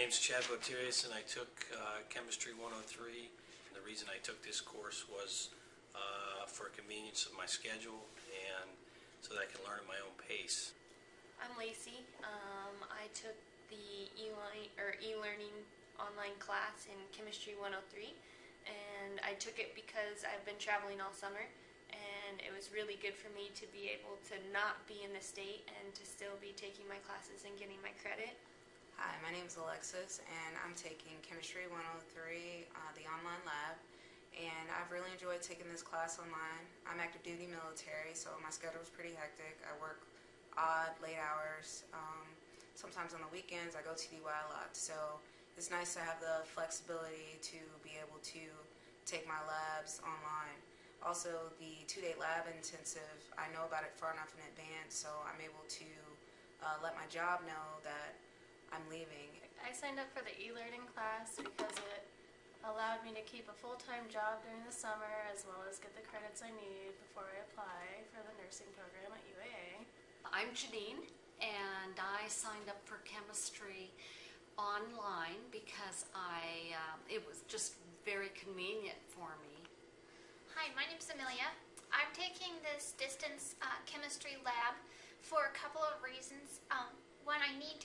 name's Chad Botirius, and I took uh, Chemistry 103. And the reason I took this course was uh, for convenience of my schedule and so that I can learn at my own pace. I'm Lacey. Um, I took the e-line or e-learning online class in Chemistry 103, and I took it because I've been traveling all summer, and it was really good for me to be able to not be in the state and to still be taking my classes and getting my credit. Hi, my name is Alexis, and I'm taking Chemistry 103, uh, the online lab. And I've really enjoyed taking this class online. I'm active duty military, so my schedule is pretty hectic. I work odd, late hours. Um, sometimes on the weekends, I go to TDY a lot. So it's nice to have the flexibility to be able to take my labs online. Also, the two-day lab intensive, I know about it far enough in advance, so I'm able to uh, let my job know that I'm leaving. I signed up for the e-learning class because it allowed me to keep a full-time job during the summer as well as get the credits I need before I apply for the nursing program at UAA. I'm Janine, and I signed up for chemistry online because I um, it was just very convenient for me. Hi, my name's Amelia. I'm taking this distance uh, chemistry lab for a couple of reasons. Um, one, I need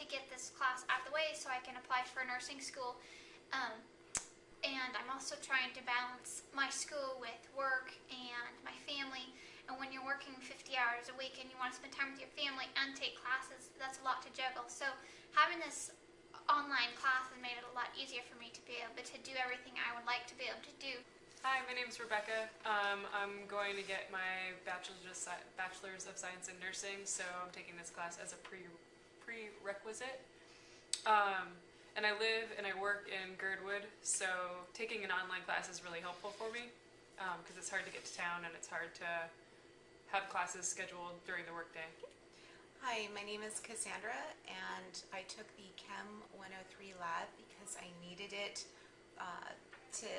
get this class out of the way so I can apply for a nursing school. Um, and I'm also trying to balance my school with work and my family. And when you're working 50 hours a week and you want to spend time with your family and take classes, that's a lot to juggle. So having this online class has made it a lot easier for me to be able to do everything I would like to be able to do. Hi, my name is Rebecca. Um, I'm going to get my bachelor's of Science in Nursing, so I'm taking this class as a pre prerequisite. Um, and I live and I work in Girdwood, so taking an online class is really helpful for me because it's hard to get to town and it's hard to have classes scheduled during the workday. Hi, my name is Cassandra and I took the Chem 103 lab because I needed it uh, to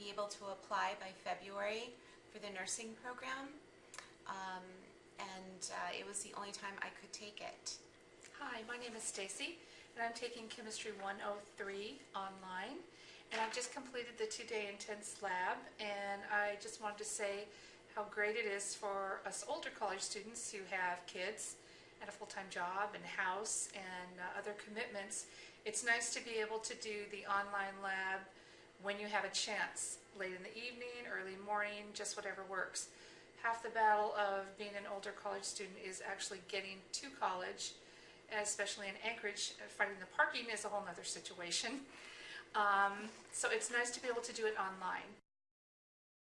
be able to apply by February for the nursing program um, and uh, it was the only time I could take it. Hi, my name is Stacy, and I'm taking Chemistry 103 online. And I've just completed the two-day intense lab, and I just wanted to say how great it is for us older college students who have kids and a full-time job and house and uh, other commitments. It's nice to be able to do the online lab when you have a chance, late in the evening, early morning, just whatever works. Half the battle of being an older college student is actually getting to college especially in Anchorage, uh, finding the parking is a whole nother situation. Um, so it's nice to be able to do it online.